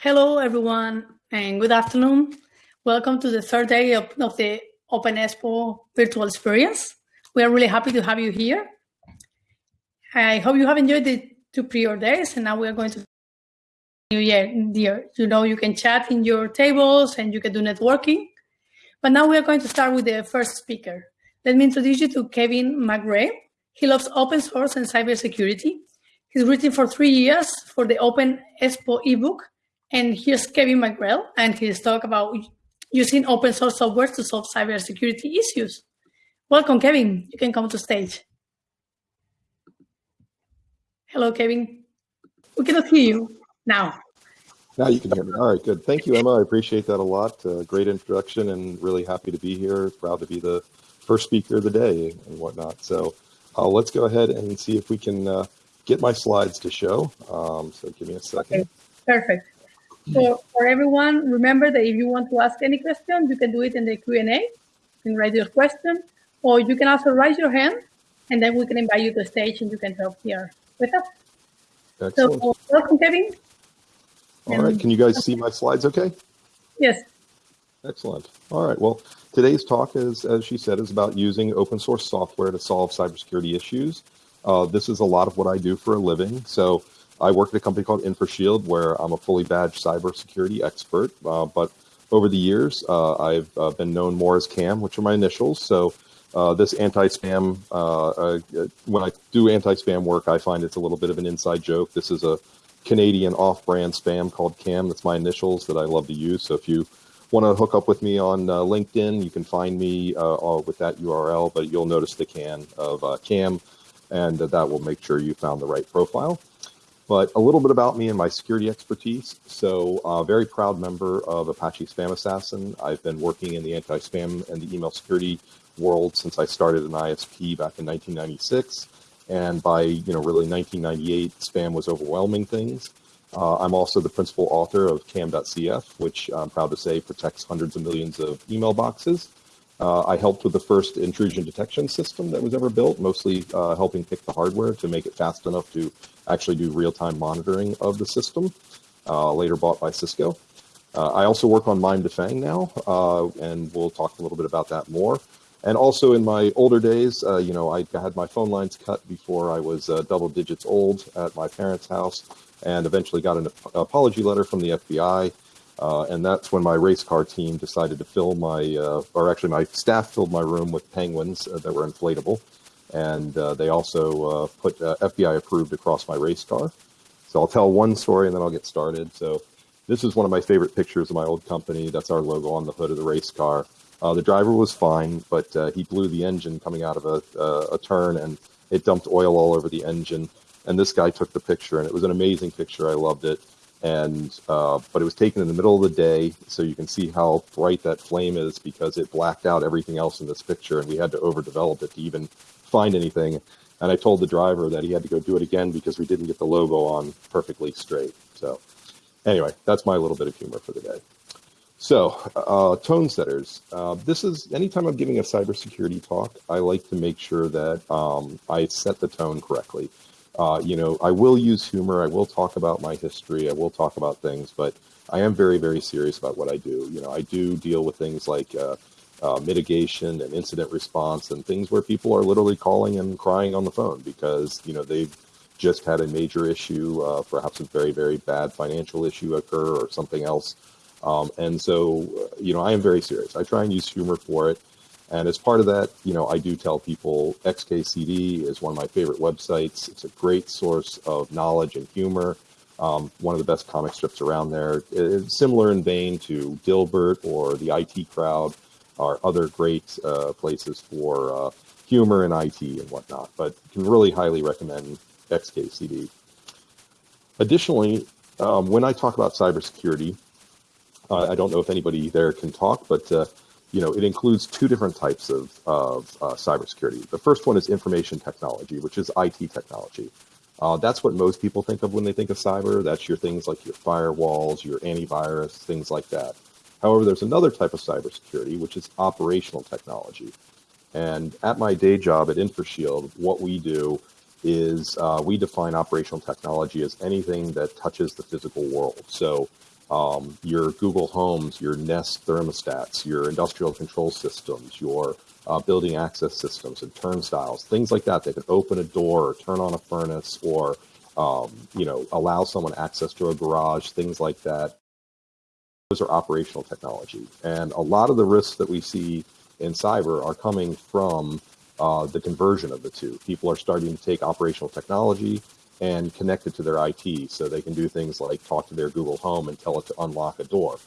Hello, everyone, and good afternoon. Welcome to the third day of, of the Open Expo virtual experience. We are really happy to have you here. I hope you have enjoyed the two prior days, and now we are going to new year. You know, you can chat in your tables and you can do networking. But now we are going to start with the first speaker. Let me introduce you to Kevin McGrail. He loves open source and cybersecurity. He's written for three years for the Open Expo ebook. And here's Kevin McGrail and his talk about using open source software to solve cybersecurity issues. Welcome, Kevin. You can come to stage. Hello, Kevin. We cannot hear you now. Now you can hear me. All right, good. Thank you, Emma. I appreciate that a lot. Uh, great introduction and really happy to be here. Proud to be the first speaker of the day and whatnot. So uh, let's go ahead and see if we can uh, get my slides to show. Um, so give me a second. Okay, perfect. So for everyone, remember that if you want to ask any question, you can do it in the Q&A. You can write your question, or you can also raise your hand, and then we can invite you to the stage and you can help here with us. Excellent. So welcome, Kevin. All right, can you guys see my slides okay? Yes. Excellent. All right, well, today's talk is, as she said, is about using open source software to solve cybersecurity issues. Uh, this is a lot of what I do for a living. So I work at a company called InfoShield, where I'm a fully badged cybersecurity expert. Uh, but over the years, uh, I've uh, been known more as KAM, which are my initials. So uh, this anti-spam, uh, uh, when I do anti-spam work, I find it's a little bit of an inside joke. This is a Canadian off-brand spam called KAM. That's my initials that I love to use. So if you want to hook up with me on LinkedIn, you can find me with that URL, but you'll notice the can of KAM, and that will make sure you found the right profile. But a little bit about me and my security expertise. So, uh, very proud member of Apache SpamAssassin. I've been working in the anti-spam and the email security world since I started an ISP back in 1996. And by you know really 1998, spam was overwhelming things. Uh, I'm also the principal author of cam.cf, which I'm proud to say protects hundreds of millions of email boxes. Uh, I helped with the first intrusion detection system that was ever built, mostly uh, helping pick the hardware to make it fast enough to actually do real-time monitoring of the system, uh, later bought by Cisco. Uh, I also work on MIMEDefang now, uh, and we'll talk a little bit about that more. And also in my older days, uh, you know, I had my phone lines cut before I was double digits old at my parents' house, and eventually got an apology letter from the FBI uh, and that's when my race car team decided to fill my, uh, or actually my staff filled my room with penguins uh, that were inflatable. And uh, they also uh, put uh, FBI approved across my race car. So I'll tell one story and then I'll get started. So this is one of my favorite pictures of my old company. That's our logo on the hood of the race car. the driver was fine, but he blew the engine coming out of a, a turn and it dumped oil all over the engine. And this guy took the picture and it was an amazing picture. I loved it and uh, but it was taken in the middle of the day so you can see how bright that flame is because it blacked out everything else in this picture and we had to overdevelop it to even find anything. And i told the driver that he had to go do it again because we didn't get the logo on perfectly straight. So anyway that's my little bit of humor for the day. So uh, tone setters. Uh, this is anytime i'm giving a cybersecurity talk i like to make sure that um, i set the tone correctly uh, you know, I will use humor. I will talk about my history. I will talk about things, but I am very, very serious about what I do. You know, I do deal with things like uh, uh, mitigation and incident response and things where people are literally calling and crying on the phone because, you know, they've just had a major issue, uh, perhaps a very, very bad financial issue occur or something else. Um, and so, uh, you know, I am very serious. I try and use humor for it. And as part of that, you know, I do tell people XKCD is one of my favorite websites. It's a great source of knowledge and humor. Um, one of the best comic strips around there. It's similar in vein to Dilbert or the IT Crowd, are other great uh, places for uh, humor and IT and whatnot. But can really highly recommend XKCD. Additionally, um, when I talk about cybersecurity, uh, I don't know if anybody there can talk, but uh, you know, it includes two different types of, of uh, cybersecurity. The first one is information technology, which is IT technology. Uh, that's what most people think of when they think of cyber. That's your things like your firewalls, your antivirus, things like that. However, there's another type of cybersecurity, which is operational technology. And at my day job at InfoShield, what we do is uh, we define operational technology as anything that touches the physical world. So um, your Google Homes, your Nest thermostats, your industrial control systems, your uh, building access systems and turnstiles, things like that. They can open a door or turn on a furnace or, um, you know, allow someone access to a garage, things like that. Those are operational technology. And a lot of the risks that we see in cyber are coming from uh, the conversion of the two. People are starting to take operational technology and connect it to their IT so they can do things like talk to their Google Home and tell it to unlock a door.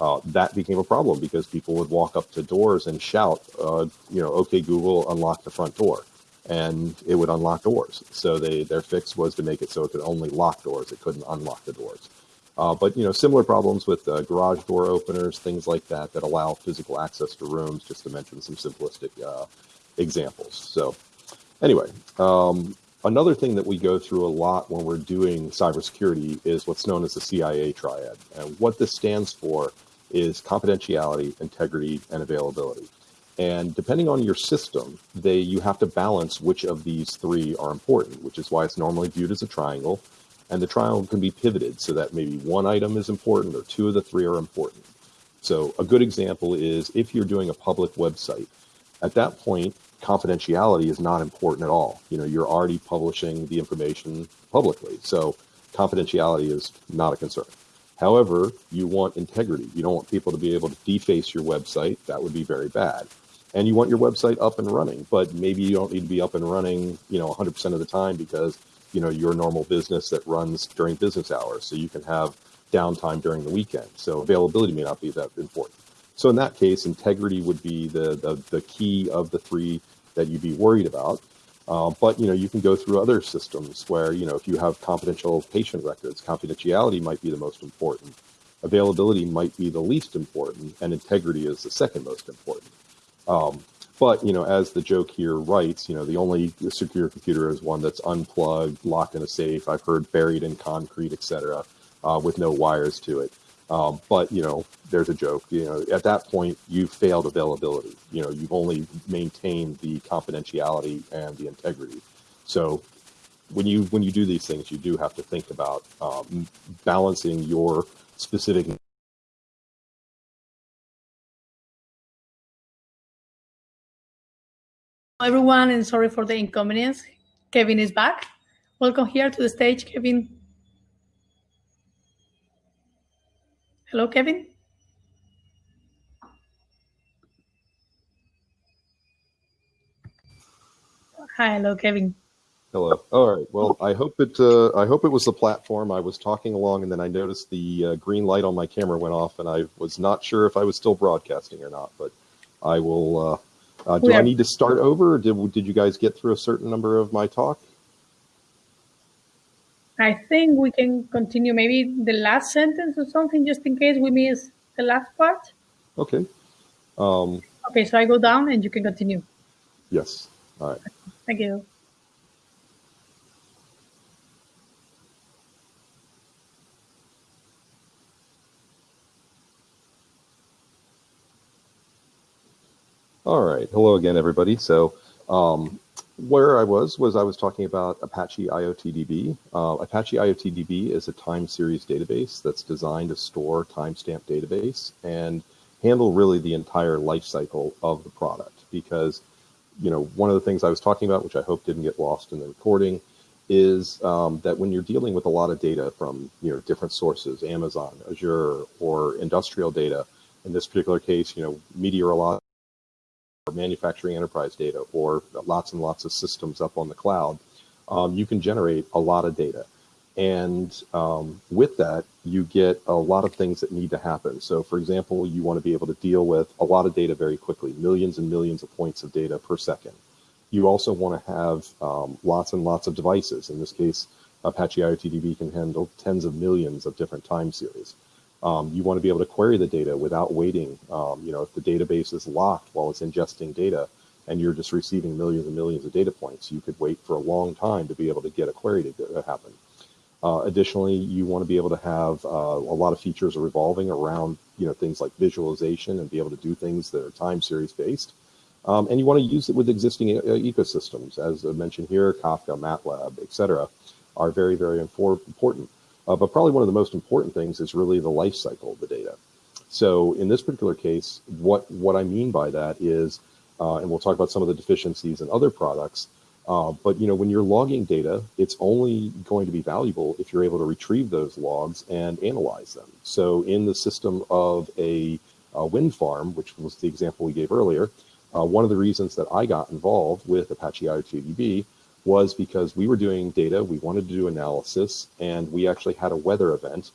Uh, that became a problem because people would walk up to doors and shout, uh, you know, okay, Google, unlock the front door. And it would unlock doors. So they their fix was to make it so it could only lock doors. It couldn't unlock the doors. Uh, but, you know, similar problems with uh, garage door openers, things like that, that allow physical access to rooms, just to mention some simplistic uh, examples. So anyway, um, Another thing that we go through a lot when we're doing cybersecurity is what's known as the CIA triad. And what this stands for is confidentiality, integrity, and availability. And depending on your system, they you have to balance which of these three are important, which is why it's normally viewed as a triangle. And the triangle can be pivoted so that maybe one item is important or two of the three are important. So a good example is if you're doing a public website, at that point, confidentiality is not important at all. You know, you're already publishing the information publicly. So confidentiality is not a concern. However, you want integrity. You don't want people to be able to deface your website. That would be very bad. And you want your website up and running, but maybe you don't need to be up and running, you know, 100% of the time because, you know, your normal business that runs during business hours. So you can have downtime during the weekend. So availability may not be that important. So in that case, integrity would be the, the, the key of the three that you'd be worried about. Uh, but you know, you can go through other systems where you know if you have confidential patient records, confidentiality might be the most important, availability might be the least important, and integrity is the second most important. Um, but you know, as the joke here writes, you know, the only secure computer is one that's unplugged, locked in a safe. I've heard buried in concrete, etc., uh, with no wires to it. Um, but you know, there's a joke. You know, at that point, you've failed availability. You know, you've only maintained the confidentiality and the integrity. So, when you when you do these things, you do have to think about um, balancing your specific. everyone, and sorry for the inconvenience. Kevin is back. Welcome here to the stage, Kevin. Hello, Kevin. Hi, hello, Kevin. Hello. All right. Well, I hope it. Uh, I hope it was the platform. I was talking along, and then I noticed the uh, green light on my camera went off, and I was not sure if I was still broadcasting or not. But I will. Uh, uh do I need to start over? did Did you guys get through a certain number of my talk? I think we can continue maybe the last sentence or something, just in case we miss the last part. Okay. Um, okay, so I go down and you can continue. Yes. All right. Thank you. All right. Hello again, everybody. So um, where I was was I was talking about Apache IoTDB. Uh, Apache IoTDB is a time series database that's designed to store timestamp database and handle really the entire life cycle of the product. Because, you know, one of the things I was talking about, which I hope didn't get lost in the recording, is um, that when you're dealing with a lot of data from you know different sources, Amazon, Azure, or industrial data, in this particular case, you know, meteorological manufacturing enterprise data or lots and lots of systems up on the cloud, um, you can generate a lot of data. And um, with that, you get a lot of things that need to happen. So, for example, you want to be able to deal with a lot of data very quickly, millions and millions of points of data per second. You also want to have um, lots and lots of devices. In this case, Apache IoTDB can handle tens of millions of different time series. Um, you want to be able to query the data without waiting. Um, you know, if the database is locked while it's ingesting data and you're just receiving millions and millions of data points, you could wait for a long time to be able to get a query to happen. Uh, additionally, you want to be able to have uh, a lot of features revolving around, you know, things like visualization and be able to do things that are time series based. Um, and you want to use it with existing uh, ecosystems, as I mentioned here, Kafka, MATLAB, et cetera, are very, very important. Uh, but probably one of the most important things is really the life cycle of the data. So in this particular case, what, what I mean by that is, uh, and we'll talk about some of the deficiencies in other products, uh, but you know, when you're logging data, it's only going to be valuable if you're able to retrieve those logs and analyze them. So in the system of a, a wind farm, which was the example we gave earlier, uh, one of the reasons that I got involved with Apache IoTDB was because we were doing data, we wanted to do analysis, and we actually had a weather event.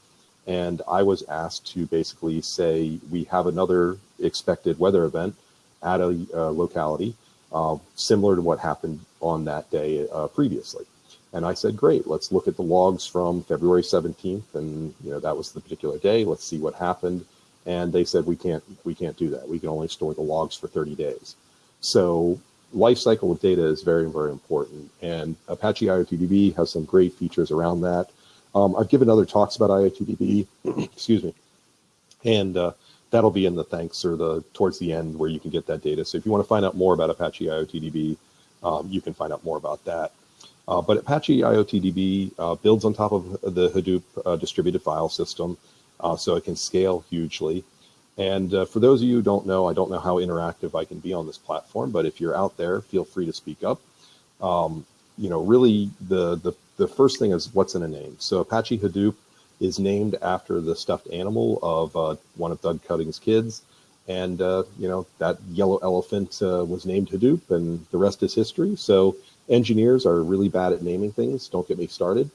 And I was asked to basically say, we have another expected weather event at a uh, locality, uh, similar to what happened on that day uh, previously. And I said, great, let's look at the logs from February 17th. And, you know, that was the particular day. Let's see what happened. And they said, we can't, we can't do that. We can only store the logs for 30 days. So life cycle of data is very, very important. And Apache IoTDB has some great features around that. Um, I've given other talks about IoTDB, excuse me, and uh, that'll be in the thanks or the towards the end where you can get that data. So if you want to find out more about Apache IoTDB, um, you can find out more about that. Uh, but Apache IoTDB uh, builds on top of the Hadoop uh, distributed file system, uh, so it can scale hugely. And uh, for those of you who don't know, I don't know how interactive I can be on this platform, but if you're out there, feel free to speak up. Um, you know, really the, the, the first thing is what's in a name. So Apache Hadoop is named after the stuffed animal of uh, one of Doug Cutting's kids. And, uh, you know, that yellow elephant uh, was named Hadoop and the rest is history. So engineers are really bad at naming things. Don't get me started.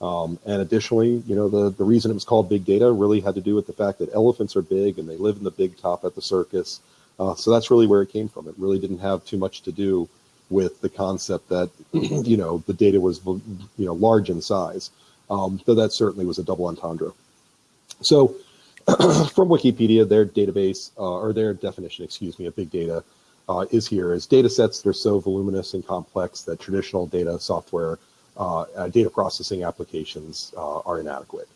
Um, and additionally, you know, the, the reason it was called big data really had to do with the fact that elephants are big and they live in the big top at the circus. Uh, so that's really where it came from. It really didn't have too much to do with the concept that, you know, the data was, you know, large in size. Um, though that certainly was a double entendre. So from Wikipedia, their database uh, or their definition, excuse me, of big data uh, is here as data sets that are so voluminous and complex that traditional data software data processing applications uh, are inadequate.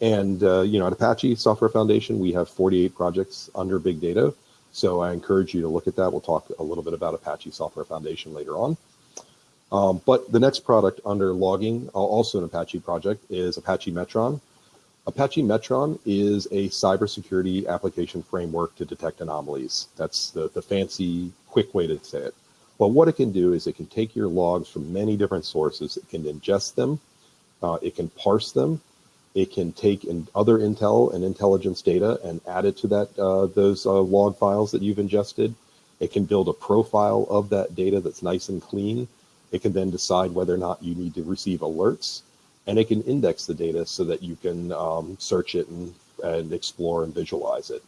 And, you know, at Apache Software Foundation, we have 48 projects under big data. So I encourage you to look at that. We'll talk a little bit about Apache Software Foundation later on. Um, but the next product under logging, also an Apache project, is Apache Metron. Apache Metron is a cybersecurity application framework to detect anomalies. That's the, the fancy, quick way to say it. Well, what it can do is it can take your logs from many different sources. It can ingest them. Uh, it can parse them. It can take in other intel and intelligence data and add it to that uh, those uh, log files that you've ingested. It can build a profile of that data that's nice and clean. It can then decide whether or not you need to receive alerts, and it can index the data so that you can um, search it and, and explore and visualize it.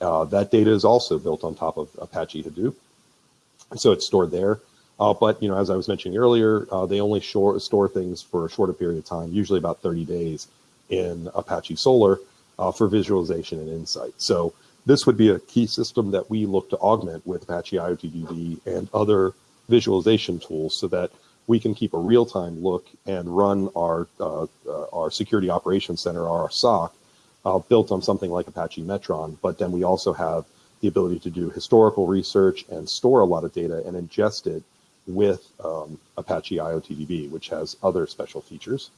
Uh, that data is also built on top of Apache Hadoop so it's stored there. Uh, but you know, as I was mentioning earlier, uh, they only store, store things for a shorter period of time, usually about 30 days in Apache Solr uh, for visualization and insight. So this would be a key system that we look to augment with Apache IoTDB and other visualization tools so that we can keep a real-time look and run our uh, our security operations center, our SOC, uh, built on something like Apache Metron. But then we also have the ability to do historical research and store a lot of data and ingest it with um, Apache IoTDB, which has other special features.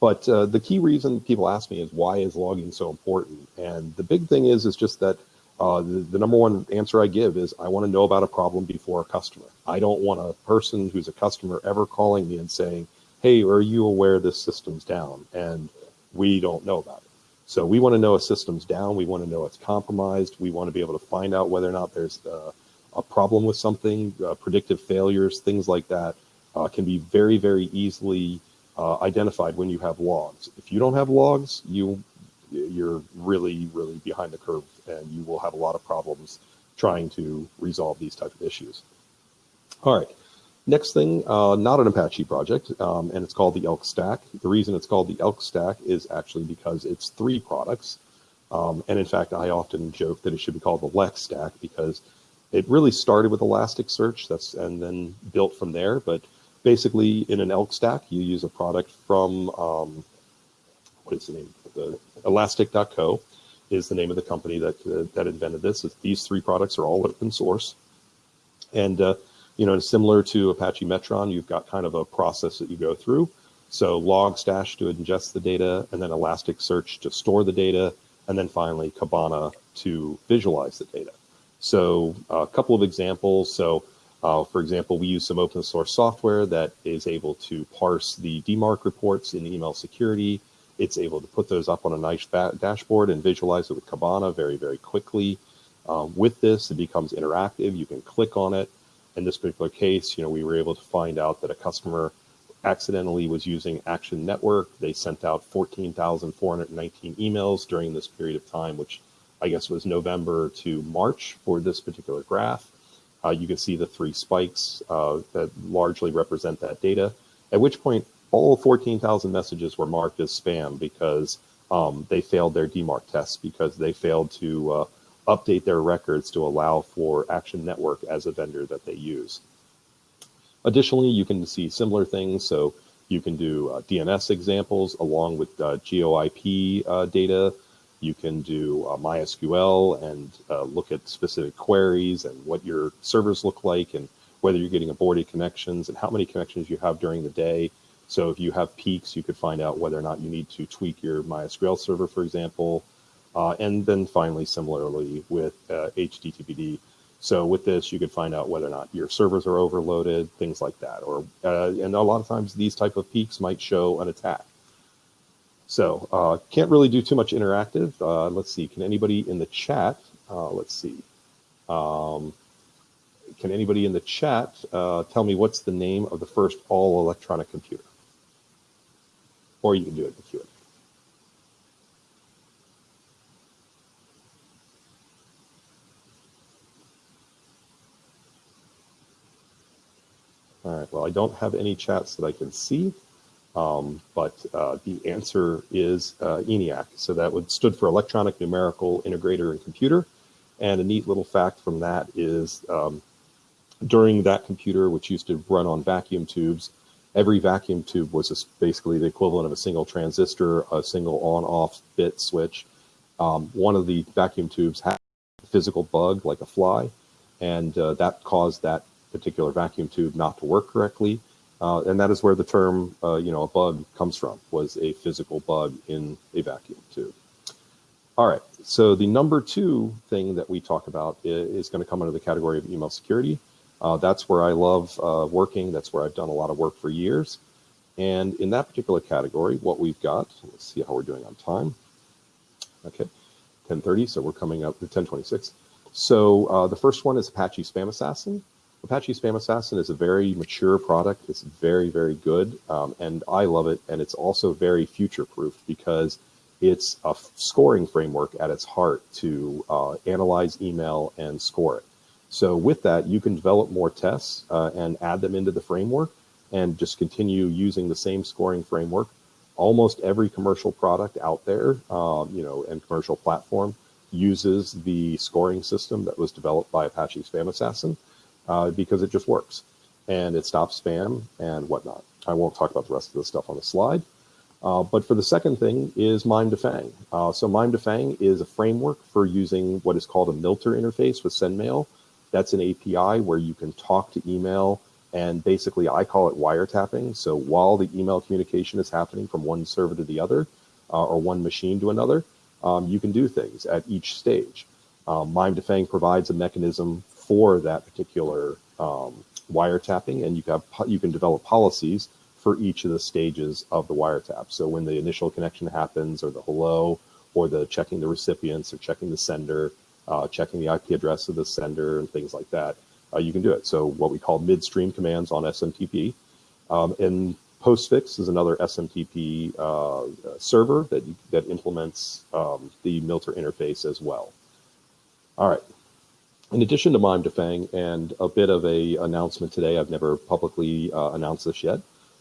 But uh, the key reason people ask me is why is logging so important? And the big thing is, is just that uh, the, the, number one answer I give is I want to know about a problem before a customer. I don't want a person who's a customer ever calling me and saying, hey, are you aware this system's down? And we don't know about it. So we want to know a system's down. We want to know it's compromised. We want to be able to find out whether or not there's uh, a problem with something, uh, predictive failures, things like that uh, can be very, very easily uh, identified when you have logs. If you don't have logs, you you're really, really behind the curve, and you will have a lot of problems trying to resolve these type of issues. All right. Next thing, uh, not an Apache project, um, and it's called the Elk Stack. The reason it's called the Elk Stack is actually because it's three products. Um, and in fact, I often joke that it should be called the Lex Stack because it really started with Elasticsearch that's and then built from there. But basically, in an Elk Stack, you use a product from um, what is the name? The Elastic.co is the name of the company that uh, that invented this. These three products are all open source, and uh, you know, similar to Apache Metron, you've got kind of a process that you go through. So Logstash to ingest the data, and then Elasticsearch to store the data, and then finally Kibana to visualize the data. So a couple of examples. So uh, for example, we use some open source software that is able to parse the DMARC reports in email security. It's able to put those up on a nice dashboard and visualize it with Kibana very, very quickly. Um, with this, it becomes interactive. You can click on it. In this particular case, you know, we were able to find out that a customer accidentally was using Action Network. They sent out 14,419 emails during this period of time, which I guess was November to March for this particular graph. Uh, you can see the three spikes uh, that largely represent that data, at which point all 14,000 messages were marked as spam because um, they failed their DMARC tests because they failed to uh, update their records to allow for Action Network as a vendor that they use. Additionally, you can see similar things. So you can do uh, DNS examples along with uh, GeoIP uh, data. You can do uh, MySQL and uh, look at specific queries and what your servers look like and whether you're getting aborted connections and how many connections you have during the day. So if you have peaks, you could find out whether or not you need to tweak your MySQL server, for example. Uh, and then finally, similarly with HTTPD, so with this, you could find out whether or not your servers are overloaded, things like that. Or uh, and a lot of times these type of peaks might show an attack. So uh, can't really do too much interactive. Uh, let's see. Can anybody in the chat? Uh, let's see. Um, can anybody in the chat uh, tell me what's the name of the first all electronic computer? Or you can do it in the Q&A. All right, well, I don't have any chats that I can see, um, but uh, the answer is uh, ENIAC. So that would stood for Electronic Numerical Integrator and Computer. And a neat little fact from that is um, during that computer, which used to run on vacuum tubes, every vacuum tube was basically the equivalent of a single transistor, a single on-off bit switch. Um, one of the vacuum tubes had a physical bug like a fly, and uh, that caused that particular vacuum tube not to work correctly. Uh, and that is where the term, uh, you know, a bug comes from, was a physical bug in a vacuum tube. All right, so the number two thing that we talk about is, to come under the category of email security. Uh, that's where I love uh, working. That's where I've done a lot of work for years. And in that particular category, what we've got, let's see how we're doing on time. Okay, 1030, so we're coming up to 1026. So uh, the first one is Apache SpamAssassin. Apache SpamAssassin is a very mature product. It's very, very good, um, and I love it. And it's also very future-proof because it's a scoring framework at its heart to uh, analyze email and score it. So with that, you can develop more tests uh, and add them into the framework and just continue using the same scoring framework. Almost every commercial product out there, um, you know, and commercial platform uses the scoring system that was developed by Apache SpamAssassin uh, because it just works and it stops spam and whatnot. I won't talk about the rest of the stuff on the slide. Uh, but for the second thing is MIMEDefang. Uh, so MIMEDefang is a framework for using what is called a MILTER interface with SendMail. That's an API where you can talk to email and basically I call it wiretapping. So while the email communication is happening from one server to the other uh, or one machine to another, um, you can do things at each stage. Um, MIMEDefang provides a mechanism for that particular um, wiretapping, and you can have, you can develop policies for each of the stages of the wiretap. So when the initial connection happens, or the hello, or the checking the recipients, or checking the sender, uh, checking the IP address of the sender, and things like that, uh, you can do it. So what we call midstream commands on SMTP, um, and Postfix is another SMTP uh, server that that implements um, the Milter interface as well. All right, in addition to MIMEDefang and a bit of a announcement today, I've never publicly uh, announced this yet,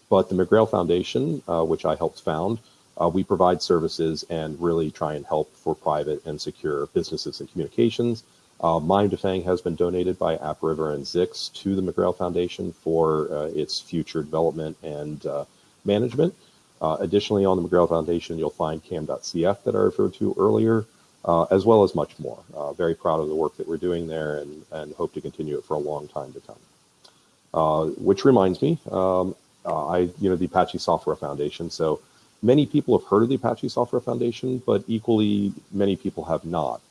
but the McGrail Foundation, uh, which I helped found, uh, we provide services and really try and help for private and secure businesses and communications. Uh, MIMEDefang has been donated by AppRiver and Zix to the McGrail Foundation for uh, its future development and uh, management. Uh, additionally, on the McGrail Foundation, you'll find cam.cf that I referred to earlier, uh, as well as much more. Uh, very proud of the work that we're doing there and, and hope to continue it for a long time to come. Uh, which reminds me, um, uh, I, you know, the Apache Software Foundation. So many people have heard of the Apache Software Foundation, but equally many people have not.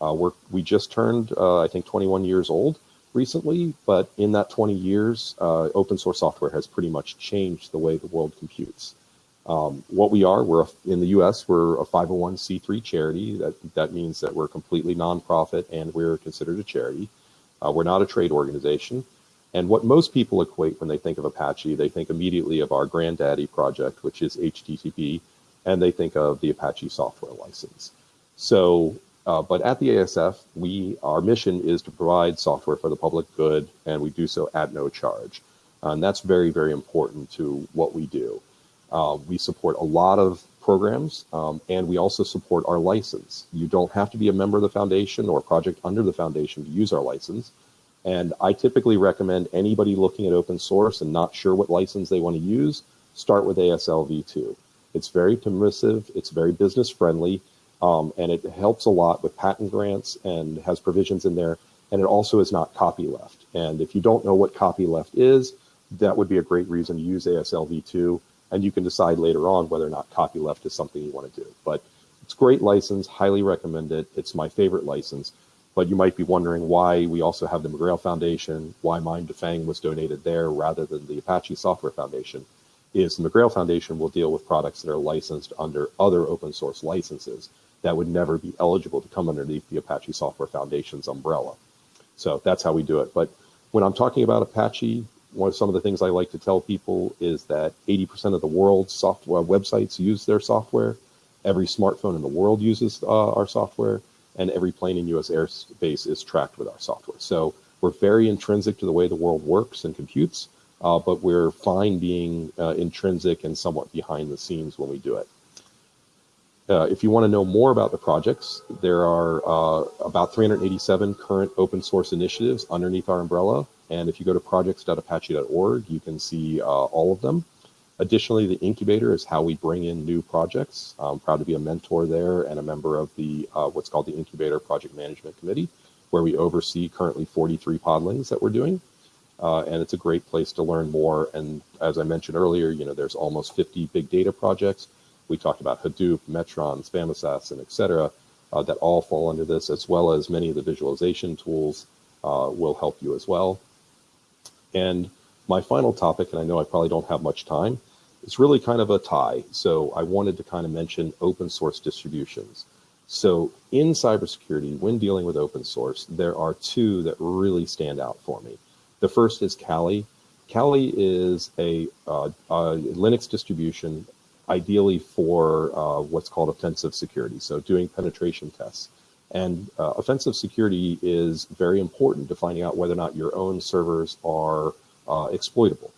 Uh, we're, we just turned, uh, I think, 21 years old recently, but in that 20 years, open source software has pretty much changed the way the world computes. Um, what we are, we're a, in the U.S. We're a 501c3 charity. That that means that we're completely nonprofit and we're considered a charity. Uh, we're not a trade organization. And what most people equate when they think of Apache, they think immediately of our granddaddy project, which is HTTP, and they think of the Apache software license. So, uh, but at the ASF, we our mission is to provide software for the public good, and we do so at no charge. And that's very, very important to what we do. Uh, we support a lot of programs, um, and we also support our license. You don't have to be a member of the foundation or a project under the foundation to use our license. And I typically recommend anybody looking at open source and not sure what license they want to use, start with ASL v2. It's very permissive, it's very business friendly, um, and it helps a lot with patent grants and has provisions in there. And it also is not copyleft. And if you don't know what copyleft is, that would be a great reason to use ASL v2 and you can decide later on whether or not copyleft is something you want to do. But it's great license, highly recommend it. It's my favorite license. But you might be wondering why we also have the McGrail Foundation, why MIMEDefang was donated there rather than the Apache Software Foundation. Is the McGrail Foundation will deal with products that are licensed under other open source licenses that would never be eligible to come underneath the Apache Software Foundation's umbrella. So that's how we do it. But when I'm talking about Apache, one of some of the things I like to tell people is that 80% of the world's software websites use their software. Every smartphone in the world uses uh, our software, and every plane in U.S. airspace is tracked with our software. So we're very intrinsic to the way the world works and computes, uh, but we're fine being uh, intrinsic and somewhat behind the scenes when we do it. Uh, if you want to know more about the projects, there are uh, about 387 current open source initiatives underneath our umbrella. And if you go to projects.apache.org, you can see uh, all of them. Additionally, the incubator is how we bring in new projects. I'm proud to be a mentor there and a member of the uh, what's called the Incubator Project Management Committee, where we oversee currently 43 podlings that we're doing. Uh, and it's a great place to learn more. And as I mentioned earlier, you know, there's almost 50 big data projects. We talked about Hadoop, Metron, SpamAssassin, et cetera, uh, that all fall under this, as well as many of the visualization tools uh, will help you as well. And my final topic, and I know I probably don't have much time, is really kind of a tie. So I wanted to kind of mention open source distributions. So in cybersecurity, when dealing with open source, there are two that really stand out for me. The first is Kali. Kali is a, uh, a Linux distribution, ideally for uh, what's called offensive security, so doing penetration tests. And uh, offensive security is very important to finding out whether or not your own servers are uh, exploitable.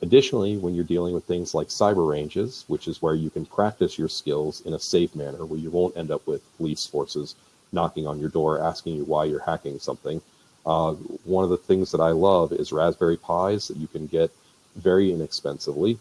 Additionally, when you're dealing with things like cyber ranges, which is where you can practice your skills in a safe manner, where you won't end up with police forces knocking on your door asking you why you're hacking something. Uh, one of the things that I love is Raspberry Pis that you can get very inexpensively.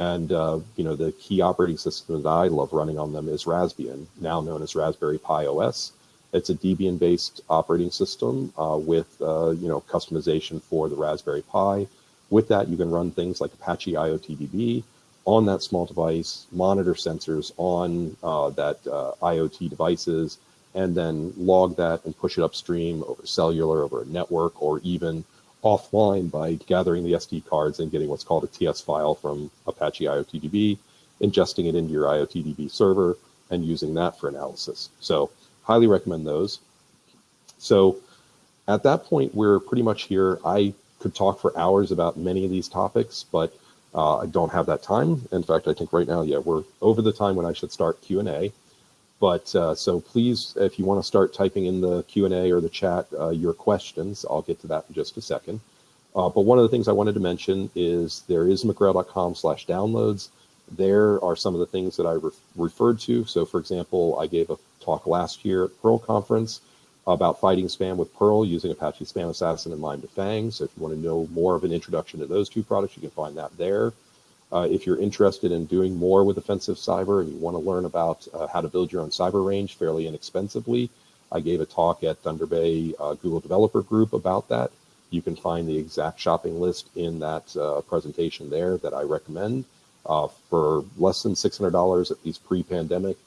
And, uh, you know, the key operating system that I love running on them is Raspbian, now known as Raspberry Pi OS. It's a Debian-based operating system uh, with uh, you know customization for the Raspberry Pi. With that, you can run things like Apache IoTDB on that small device, monitor sensors on uh, that uh, IoT devices, and then log that and push it upstream over cellular, over a network, or even offline by gathering the SD cards and getting what's called a TS file from Apache IoTDB, ingesting it into your IoTDB server, and using that for analysis. So highly recommend those. So at that point, we're pretty much here. I could talk for hours about many of these topics, but uh, I don't have that time. In fact, I think right now, yeah, we're over the time when I should start Q&A. But uh, so please, if you want to start typing in the Q&A or the chat uh, your questions, I'll get to that in just a second. Uh, but one of the things I wanted to mention is there is mcgrail.com slash downloads. There are some of the things that I re referred to. So for example, I gave a talk last year at Perl conference about fighting spam with Perl using Apache SpamAssassin and MIMEDefang. So if you want to know more of an introduction to those two products, you can find that there. Uh, if you're interested in doing more with offensive cyber and you want to learn about uh, how to build your own cyber range fairly inexpensively, I gave a talk at Thunder Bay uh, Google Developer Group about that. You can find the exact shopping list in that uh, presentation there that I recommend. Uh, for less than $600, at least pre-pandemic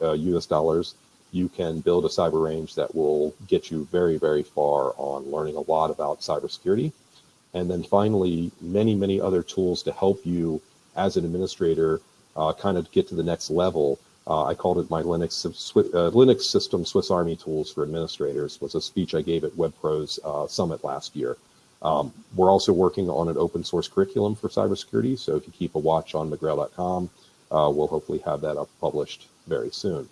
US uh, dollars, you can build a cyber range that will get you very, very far on learning a lot about cybersecurity. And then finally, many, many other tools to help you as an administrator uh, kind of get to the next level. Uh, I called it my Linux uh, Linux system Swiss Army tools for administrators. Was a speech I gave at WebPros uh, Summit last year. Um, we're also working on an open source curriculum for cybersecurity. So if you keep a watch on mcgrail.com, uh, we'll hopefully have that up published very soon.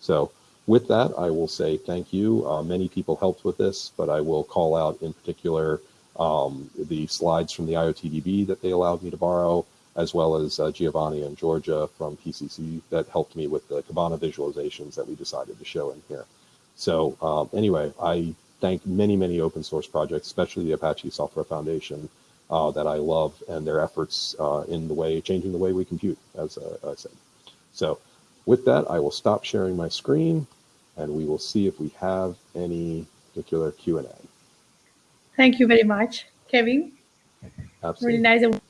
So with that, I will say thank you. Uh, many people helped with this, but I will call out in particular um, the slides from the IoTDB that they allowed me to borrow, as well as uh, Giovanni and Georgia from PCC that helped me with the Kibana visualizations that we decided to show in here. So um, anyway, I thank many, many open source projects, especially the Apache Software Foundation, uh, that I love and their efforts uh, in the way, changing the way we compute, as uh, I said. So with that, I will stop sharing my screen and we will see if we have any particular Q&A. Thank you very much, Kevin. Absolutely. Really nice.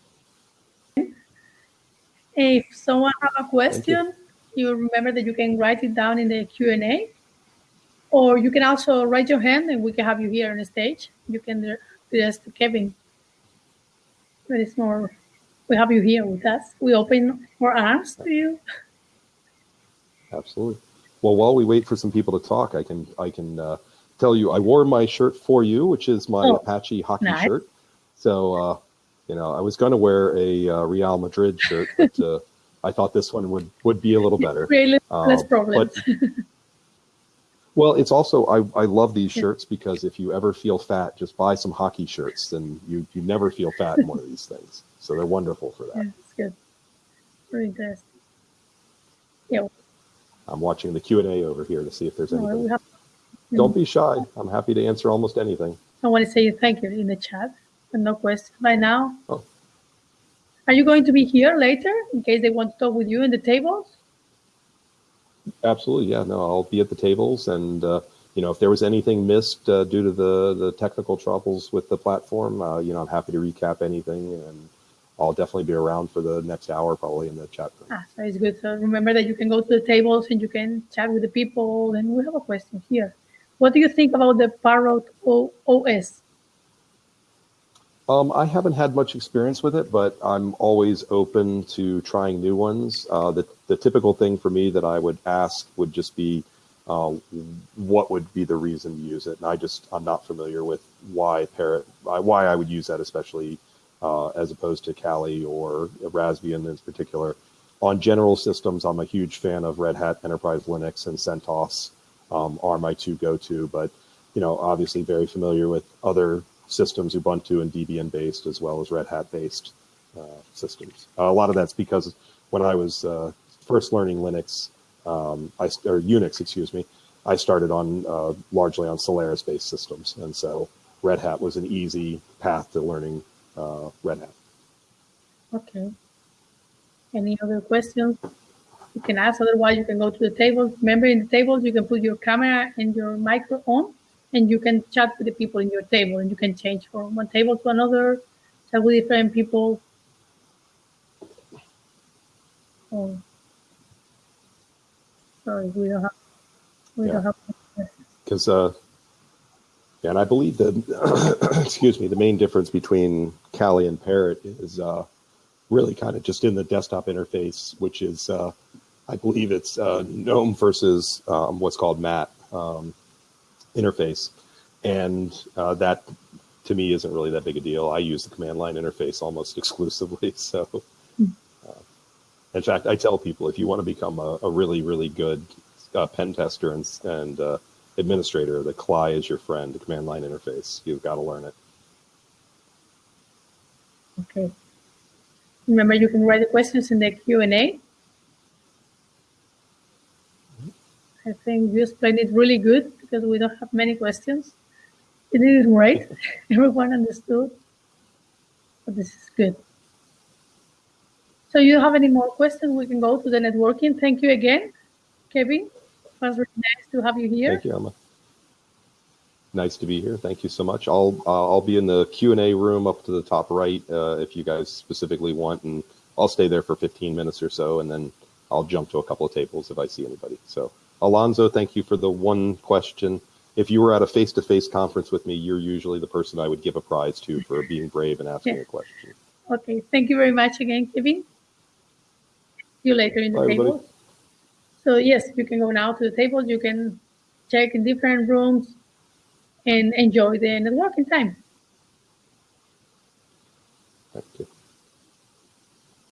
If someone have a question, you. you remember that you can write it down in the Q&A or you can also raise your hand and we can have you here on the stage. You can address to Kevin. There is more, we have you here with us. We open our arms to you. Absolutely. Well, while we wait for some people to talk, I can I can uh, tell you I wore my shirt for you, which is my oh, Apache hockey nice. shirt. So, uh, you know, I was going to wear a uh, Real Madrid shirt, but uh, I thought this one would would be a little better. Really less um, problems. But, well, it's also I, I love these shirts because if you ever feel fat, just buy some hockey shirts, and you you never feel fat in one of these things. So they're wonderful for that. Yeah, it's good. Very interesting. Yeah. I'm watching the Q and A over here to see if there's anything. Have, Don't be shy. I'm happy to answer almost anything. I want to say thank you in the chat, but no question right now. Oh. Are you going to be here later in case they want to talk with you in the tables? Absolutely, yeah. No, I'll be at the tables, and uh, you know, if there was anything missed uh, due to the the technical troubles with the platform, uh, you know, I'm happy to recap anything and I'll definitely be around for the next hour, probably in the chat room. Ah, so it's good. So remember that you can go to the tables and you can chat with the people. And we have a question here. What do you think about the Parrot OS? Um, I haven't had much experience with it, but I'm always open to trying new ones. Uh, the, the typical thing for me that I would ask would just be, uh, what would be the reason to use it? And I just, I'm not familiar with why Parrot, why I would use that, especially uh, as opposed to Kali or Raspbian in particular. On general systems, I'm a huge fan of Red Hat Enterprise Linux and CentOS um, are my two go-to, but you know, obviously very familiar with other systems, Ubuntu and Debian based, as well as Red Hat based uh, systems. Uh, a lot of that's because when I was uh, first learning Linux, um, I, or Unix, excuse me, I started on uh, largely on Solaris based systems. And so Red Hat was an easy path to learning uh, Red Hat. Okay. Any other questions? You can ask, otherwise you can go to the table. Remember in the tables, you can put your camera and your micro on and you can chat with the people in your table and you can change from one table to another, chat with different people. Oh. Sorry, we don't have, we yeah. don't have. Because uh, yeah, and I believe that, excuse me, the main difference between Kali and Parrot is uh, really kind of just in the desktop interface, which is, uh, I believe it's uh, GNOME versus um, what's called MATE um, interface. And uh, that, to me, isn't really that big a deal. I use the command line interface almost exclusively. So, uh, in fact, I tell people if you want to become a, a really, really good uh, pen tester and, and administrator, the CLI is your friend, the command line interface. You've got to learn it. Okay. Remember, you can write the questions in the Q&A. I think you explained it really good because we don't have many questions. It is great. Everyone understood. But this is good. So you have any more questions? We can go to the networking. Thank you again, Kevin. It was really nice to have you here. Thank you, Emma. Nice to be here. Thank you so much. I'll uh, I'll be in the Q and A room up to the top right uh, if you guys specifically want, and I'll stay there for 15 minutes or so, and then I'll jump to a couple of tables if I see anybody. So, Alonzo, thank you for the one question. If you were at a face-to-face conference with me, you're usually the person I would give a prize to for being brave and asking Yeah. a question. Okay, thank you very much again, Kevin. See you later in the Bye, everybody. table. So yes, you can go now to the table. You can check in different rooms and enjoy the networking time.